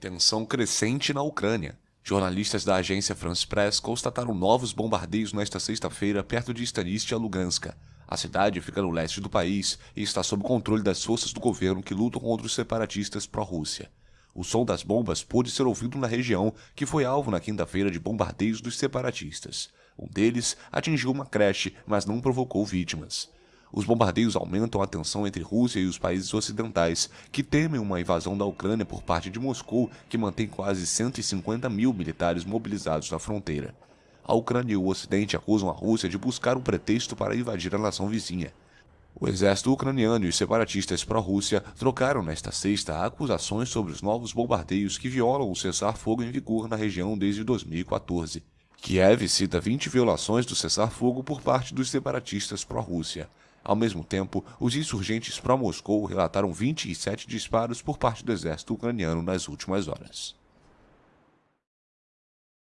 Tensão crescente na Ucrânia. Jornalistas da agência France Press constataram novos bombardeios nesta sexta-feira perto de Stanist e Luganska. A cidade fica no leste do país e está sob controle das forças do governo que lutam contra os separatistas pró-Rússia. O som das bombas pôde ser ouvido na região, que foi alvo na quinta-feira de bombardeios dos separatistas. Um deles atingiu uma creche, mas não provocou vítimas. Os bombardeios aumentam a tensão entre Rússia e os países ocidentais, que temem uma invasão da Ucrânia por parte de Moscou, que mantém quase 150 mil militares mobilizados na fronteira. A Ucrânia e o Ocidente acusam a Rússia de buscar um pretexto para invadir a nação vizinha. O exército ucraniano e os separatistas pró-Rússia trocaram nesta sexta acusações sobre os novos bombardeios que violam o cessar-fogo em vigor na região desde 2014. Kiev cita 20 violações do cessar-fogo por parte dos separatistas pró-Rússia. Ao mesmo tempo, os insurgentes pró-Moscou relataram 27 disparos por parte do exército ucraniano nas últimas horas.